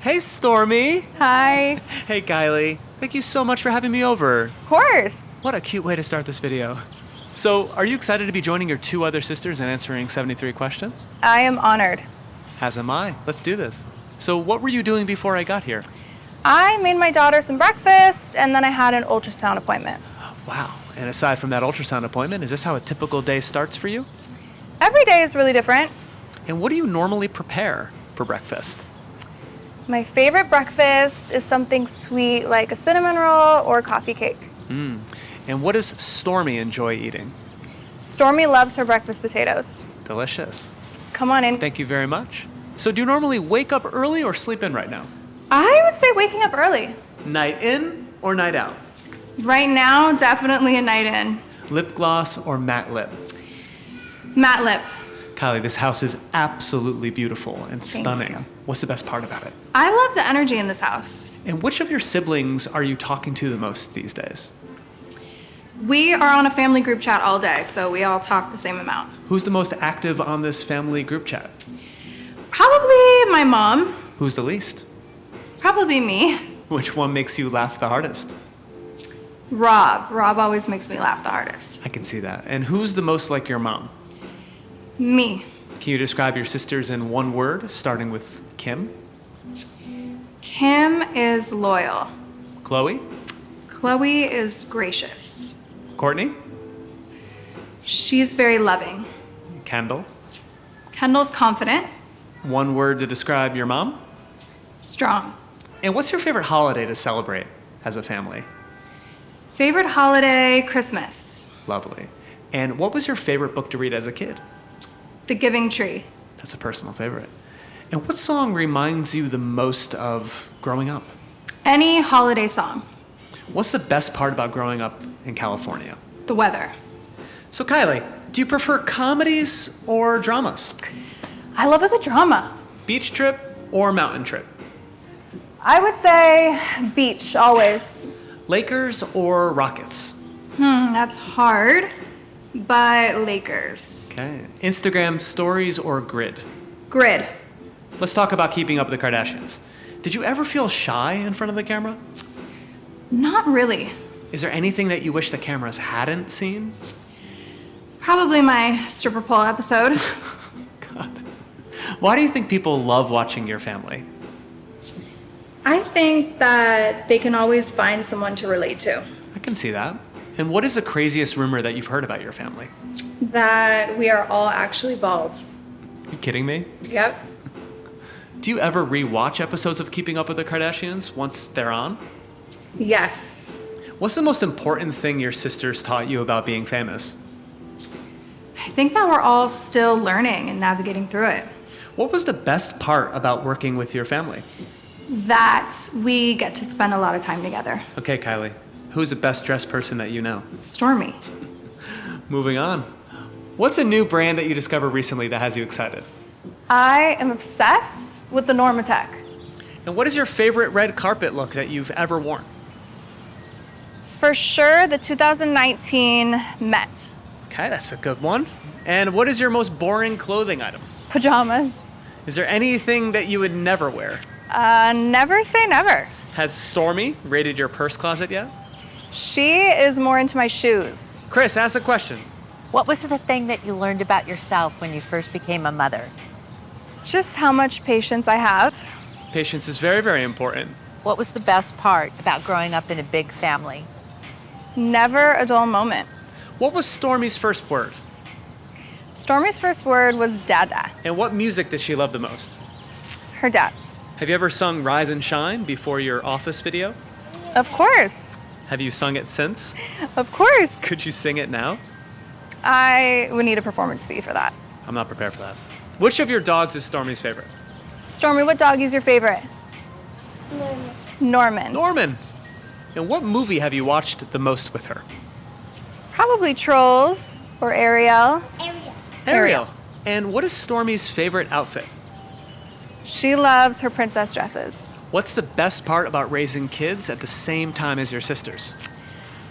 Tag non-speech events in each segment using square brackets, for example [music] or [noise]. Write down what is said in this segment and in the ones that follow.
Hey, Stormi. Hi. Hey, Kylie. Thank you so much for having me over. Of course. What a cute way to start this video. So, are you excited to be joining your two other sisters and answering 73 questions? I am honored. As am I. Let's do this. So, what were you doing before I got here? I made my daughter some breakfast and then I had an ultrasound appointment. Wow. And aside from that ultrasound appointment, is this how a typical day starts for you? Every day is really different. And what do you normally prepare for breakfast? My favorite breakfast is something sweet like a cinnamon roll or coffee cake. Mm. And what does Stormi enjoy eating? Stormi loves her breakfast potatoes. Delicious. Come on in. Thank you very much. So, do you normally wake up early or sleep in right now? I would say waking up early. Night in or night out? Right now, definitely a night in. Lip gloss or matte lip? Matte lip. Kylie, this house is absolutely beautiful and Thank stunning. you. What's the best part about it? I love the energy in this house. And which of your siblings are you talking to the most these days? We are on a family group chat all day, so we all talk the same amount. Who's the most active on this family group chat? Probably my mom. Who's the least? Probably me. Which one makes you laugh the hardest? Rob. Rob always makes me laugh the hardest. I can see that. And who's the most like your mom? Me. Can you describe your sisters in one word, starting with Kim? Kim is loyal. Khloé? Khloé is gracious. Kourtney? She's very loving. Kendall? Kendall's confident, One word to describe your mom? strong. And what's your favorite holiday to celebrate as a family? Favorite holiday, Christmas. Lovely. And what was your favorite book to read as a kid? The Giving Tree. That's a personal favorite. And what song reminds you the most of growing up? Any holiday song. What's the best part about growing up in California? The weather. So, Kylie, do you prefer comedies or dramas? I love a good drama. Beach trip or mountain trip? I would say beach, always. Lakers or Rockets? Hmm, that's hard. But Lakers. Okay. Instagram stories or grid? Grid. Let's talk about keeping up with the Kardashians. Did you ever feel shy in front of the camera? Not really. Is there anything that you wish the cameras hadn't seen? Probably my stripper pole episode. [laughs] God. Why do you think people love watching your family? I think that they can always find someone to relate to. I can see that. And what is the craziest rumor that you've heard about your family? That we are all actually bald. you kidding me? Yep. Do you ever rewatch episodes of Keeping Up with the Kardashians once they're on? Yes. What's the most important thing your sisters taught you about being famous? I think that we're all still learning and navigating through it. What was the best part about working with your family? That we get to spend a lot of time together. Okay, Kylie, who's the best dressed person that you know? Stormi. Moving on. What's a new brand that you discovered recently that has you excited? I am obsessed with the Normatec. And what is your favorite red carpet look that you've ever worn? For sure, the 2019 Met. Okay, that's a good one. And what is your most boring clothing item? Pajamas. Is there anything that you would never wear? Uh, never say never. Has Stormi raided your purse closet yet? She is more into my shoes. Chris, ask a question. What was the thing that you learned about yourself when you first became a mother? Just how much patience I have. Patience is very, very important. What was the best part about growing up in a big family? Never a dull moment. What was Stormi's first word? Stormi's first word was dada, And what music did she love the most? her dad's. Have you ever sung Rise and Shine before your office video? Of course. Have you sung it since? Of course. Could you sing it now? I would need a performance fee for that. I'm not prepared for that. Which of your dogs is Stormi's favorite? Stormi, what dog is your favorite? Norman. Norman. And what movie have you watched the most with her? Probably Trolls or Ariel. Ariel. Ariel. And what is Stormi's favorite outfit? She loves her princess dresses. What's the best part about raising kids at the same time as your sisters?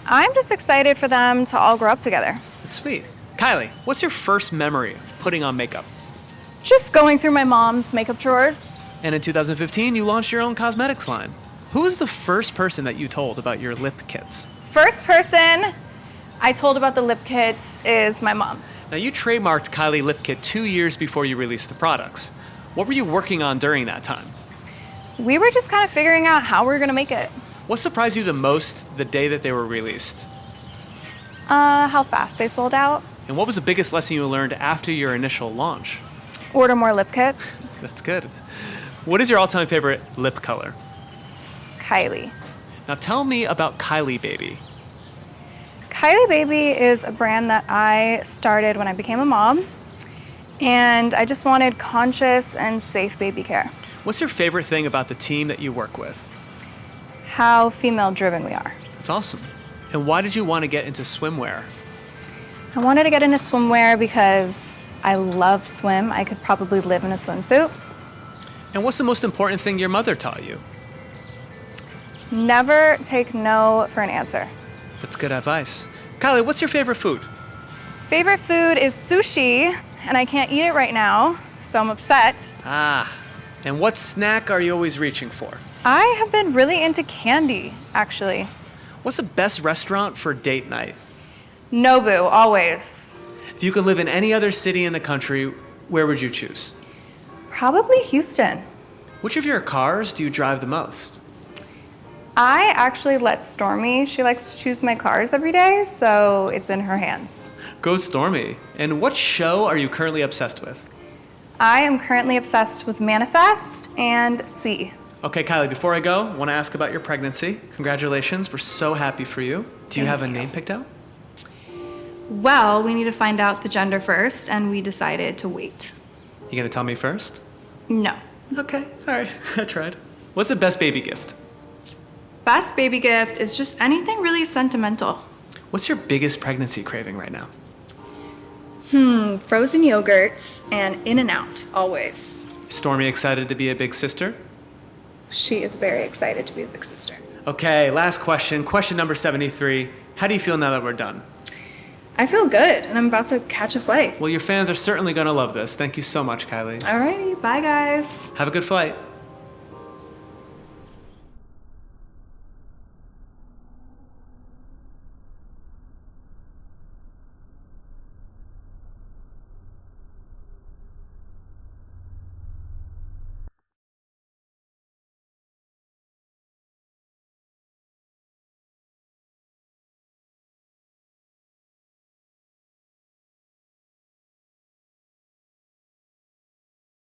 I'm just excited for them to all grow up together. That's sweet. Kylie, what's your first memory of putting on makeup? Just going through my mom's makeup drawers. And in 2015, you launched your own cosmetics line. Who was the first person that you told about your lip kits? First person I told about the lip kits is my mom. Now, you trademarked Kylie Lip Kit two years before you released the products. What were you working on during that time? We were just kind of figuring out how we are going to make it. What surprised you the most the day that they were released? Uh, how fast they sold out. And what was the biggest lesson you learned after your initial launch? Order more lip kits. That's good. What is your all time favorite lip color? Kylie. Now, tell me about Kylie Baby. Kylie Baby is a brand that I started when I became a mom, and I just wanted conscious and safe baby care. What's your favorite thing about the team that you work with? How female driven we are. That's awesome. And why did you want to get into swimwear? I wanted to get into swimwear because I love swim. I could probably live in a swimsuit. And what's the most important thing your mother taught you? Never take no for an answer. That's good advice. Kylie, what's your favorite food? Favorite food is sushi, and I can't eat it right now, so I'm upset. Ah, and what snack are you always reaching for? I have been really into candy, actually. What's the best restaurant for date night? Nobu, always. If you could live in any other city in the country, where would you choose? Probably Houston. Which of your cars do you drive the most? I actually let Stormi, she likes to choose my cars every day, so it's in her hands. Go Stormi. And what show are you currently obsessed with? I am currently obsessed with Manifest and C. Okay, Kylie, before I go, I want to ask about your pregnancy. Congratulations, we're so happy for you. Do you Thank have a you. name picked out? Well, we need to find out the gender first, and we decided to wait. You gonna tell me first? No. Okay, all right, [laughs] I tried. What's the best baby gift? Best baby gift is just anything really sentimental. What's your biggest pregnancy craving right now? Hmm, frozen yogurts and In and Out, always. Stormi excited to be a big sister? She is very excited to be a big sister. Okay, last question. Question number 73. How do you feel now that we're done? I feel good, and I'm about to catch a flight. Well, your fans are certainly gonna love this. Thank you so much, Kylie. All right, bye guys. Have a good flight.